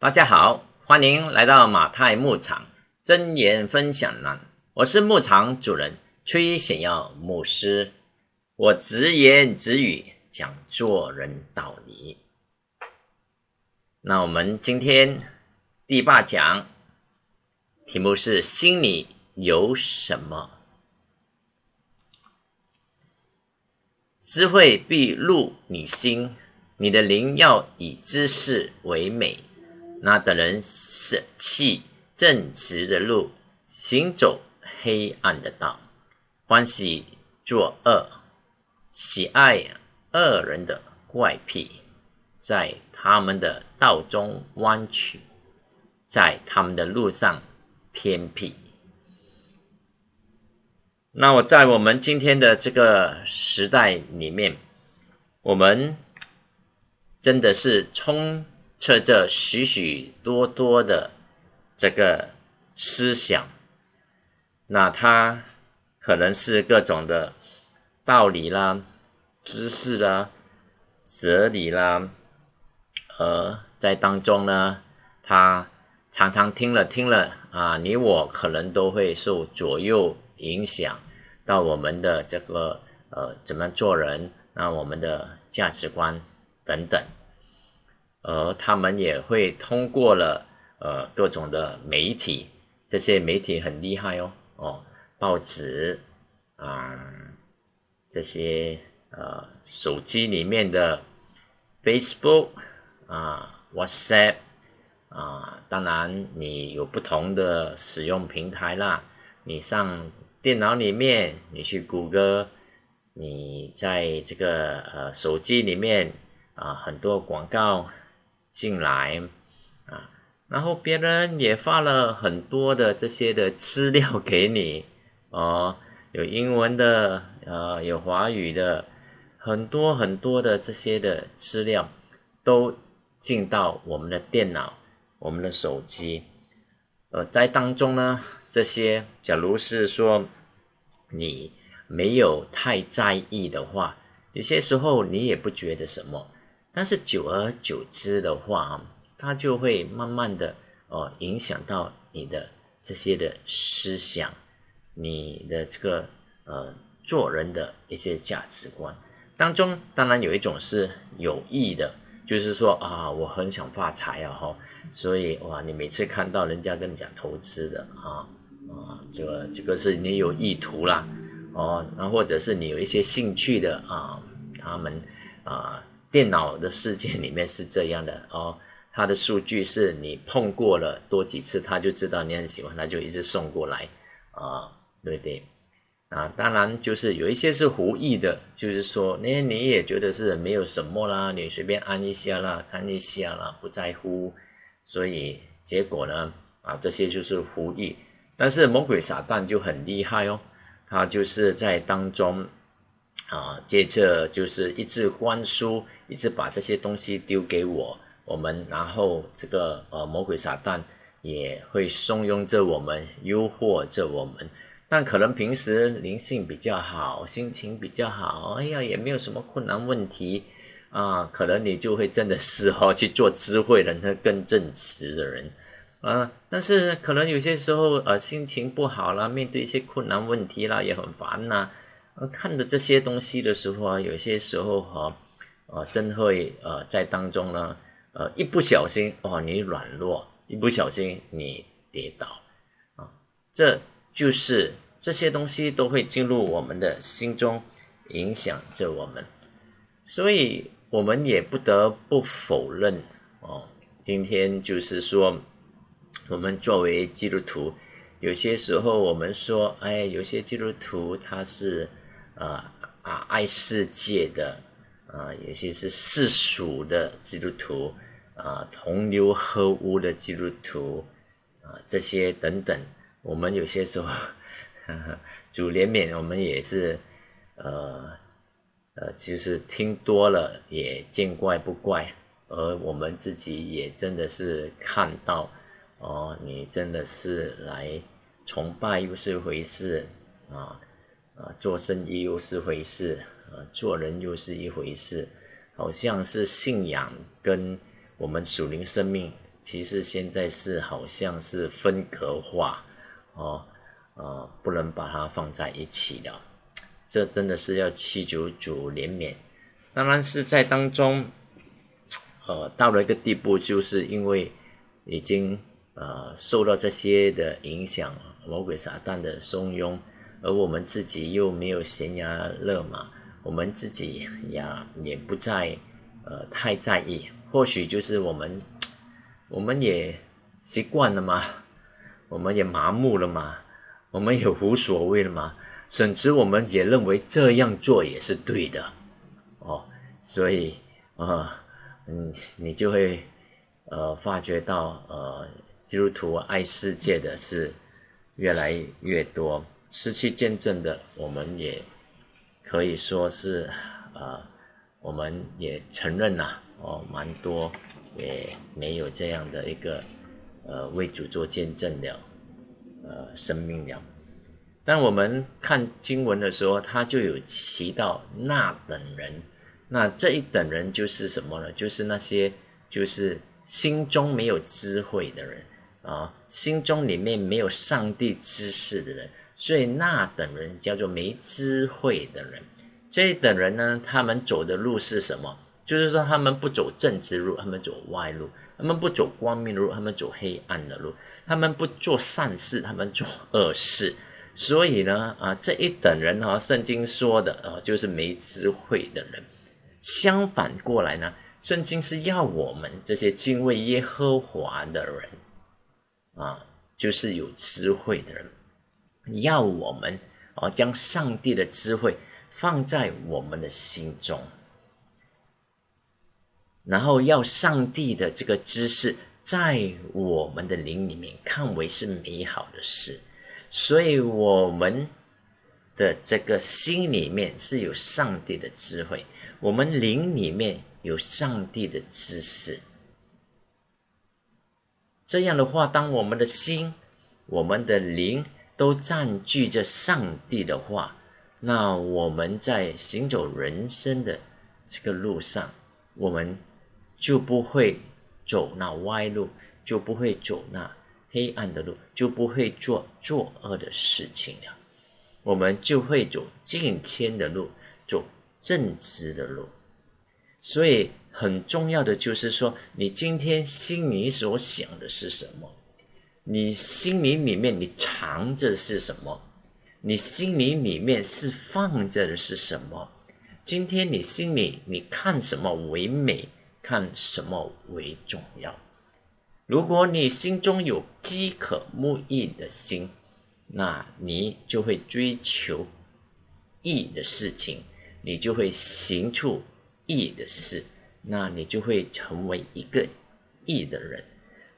大家好，欢迎来到马太牧场真言分享栏。我是牧场主人崔显耀牧师，我直言直语讲做人道理。那我们今天第八讲题目是心里有什么？智慧必入你心，你的灵要以知识为美。那等人舍弃正直的路，行走黑暗的道，欢喜作恶，喜爱恶人的怪癖，在他们的道中弯曲，在他们的路上偏僻。那我在我们今天的这个时代里面，我们真的是充。测着许许多多的这个思想，那它可能是各种的道理啦、知识啦、哲理啦，呃，在当中呢，他常常听了听了啊，你我可能都会受左右影响到我们的这个呃怎么做人，那我们的价值观等等。而他们也会通过了呃各种的媒体，这些媒体很厉害哦哦，报纸啊，这些呃手机里面的 Facebook 啊 WhatsApp 啊，当然你有不同的使用平台啦，你上电脑里面你去谷歌，你在这个呃手机里面啊很多广告。进来啊，然后别人也发了很多的这些的资料给你哦，有英文的，呃，有华语的，很多很多的这些的资料都进到我们的电脑、我们的手机，呃，在当中呢，这些假如是说你没有太在意的话，有些时候你也不觉得什么。但是久而久之的话，它就会慢慢的哦影响到你的这些的思想，你的这个呃做人的一些价值观当中，当然有一种是有益的，就是说啊，我很想发财啊哈，所以哇，你每次看到人家跟你讲投资的啊啊，这个这个是你有意图啦哦，那或者是你有一些兴趣的啊，他们啊。电脑的世界里面是这样的哦，它的数据是你碰过了多几次，它就知道你很喜欢，它就一直送过来啊，对不对？啊，当然就是有一些是无意的，就是说，那你也觉得是没有什么啦，你随便按一下啦，看一下啦，不在乎，所以结果呢，啊，这些就是无意。但是魔鬼撒旦就很厉害哦，他就是在当中。啊，接着就是一直灌输，一直把这些东西丢给我，我们，然后这个呃魔鬼撒旦也会怂恿着我们，诱惑着我们。但可能平时灵性比较好，心情比较好，哎呀，也没有什么困难问题啊，可能你就会真的是哈去做智慧人，那更正直的人啊。但是可能有些时候呃心情不好啦，面对一些困难问题啦，也很烦呐。呃，看的这些东西的时候啊，有些时候哈，呃，真会呃在当中呢，呃，一不小心哦，你软弱，一不小心你跌倒，啊，这就是这些东西都会进入我们的心中，影响着我们，所以我们也不得不否认哦，今天就是说，我们作为基督徒，有些时候我们说，哎，有些基督徒他是。啊啊！爱世界的啊，有些是世俗的基督徒啊，同流合污的基督徒啊，这些等等，我们有些时候主怜悯，我们也是呃呃，其实听多了也见怪不怪，而我们自己也真的是看到哦，你真的是来崇拜又是一回事啊。啊，做生意又是回事，啊，做人又是一回事，好像是信仰跟我们属灵生命其实现在是好像是分隔化哦，啊，不能把它放在一起了。这真的是要祈求主怜悯。当然是在当中，呃，到了一个地步，就是因为已经呃受到这些的影响，魔鬼撒旦的怂恿，而我们自己又没有悬崖勒马，我们自己呀也不再呃太在意。或许就是我们。我们也习惯了嘛，我们也麻木了嘛，我们也无所谓了嘛，甚至我们也认为这样做也是对的，哦，所以啊，嗯，你就会呃发觉到呃基督徒爱世界的是越来越多，失去见证的，我们也可以说是呃，我们也承认呐，哦，蛮多。也没有这样的一个呃为主做见证的呃生命了。但我们看经文的时候，他就有提到那等人，那这一等人就是什么呢？就是那些就是心中没有智慧的人啊，心中里面没有上帝知识的人，所以那等人叫做没智慧的人。这一等人呢，他们走的路是什么？就是说，他们不走正直路，他们走歪路；他们不走光明路，他们走黑暗的路；他们不做善事，他们做恶事。所以呢，啊，这一等人哈，圣经说的啊，就是没智慧的人。相反过来呢，圣经是要我们这些敬畏耶和华的人，啊，就是有智慧的人，要我们哦，将上帝的智慧放在我们的心中。然后要上帝的这个知识在我们的灵里面看为是美好的事，所以我们的这个心里面是有上帝的智慧，我们灵里面有上帝的知识。这样的话，当我们的心、我们的灵都占据着上帝的话，那我们在行走人生的这个路上，我们。就不会走那歪路，就不会走那黑暗的路，就不会做作恶的事情了。我们就会走敬天的路，走正直的路。所以很重要的就是说，你今天心里所想的是什么？你心里里面你藏着是什么？你心里里面是放着的是什么？今天你心里你看什么为美？看什么为重要？如果你心中有饥渴慕义的心，那你就会追求义的事情，你就会行出义的事，那你就会成为一个义的人。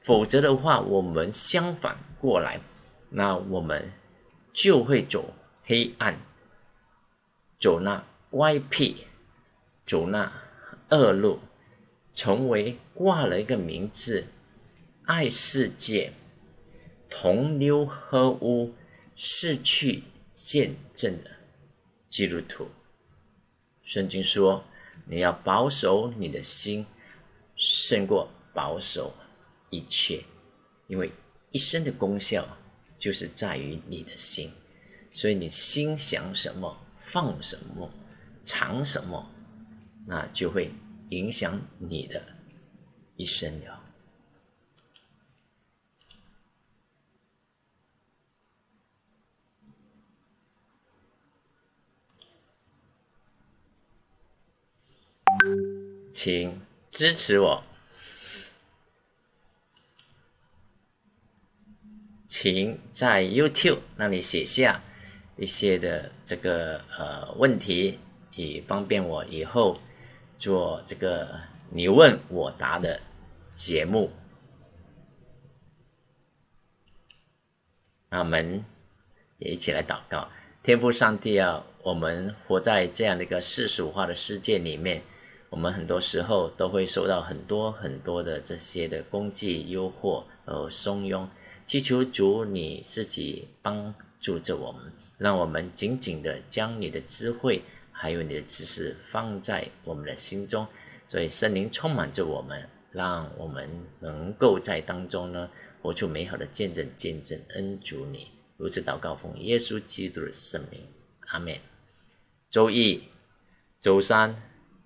否则的话，我们相反过来，那我们就会走黑暗，走那歪僻，走那恶路。成为挂了一个名字，爱世界，同流合污，失去见证的基督徒。圣经说：“你要保守你的心，胜过保守一切，因为一生的功效就是在于你的心。所以你心想什么，放什么，藏什么，那就会。”影响你的一生了，请支持我，请在 YouTube 那里写下一些的这个呃问题，以方便我以后。做这个你问我答的节目，那我们也一起来祷告。天父上帝啊，我们活在这样的一个世俗化的世界里面，我们很多时候都会受到很多很多的这些的攻击、诱惑和怂恿。祈求主你自己帮助着我们，让我们紧紧的将你的智慧。还有你的知识放在我们的心中，所以圣灵充满着我们，让我们能够在当中呢活出美好的见证，见证恩主你。如此祷告，奉耶稣基督的圣名，阿门。周一、周三、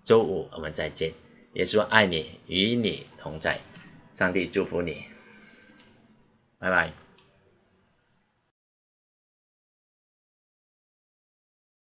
周五我们再见。耶稣爱你，与你同在。上帝祝福你，拜拜。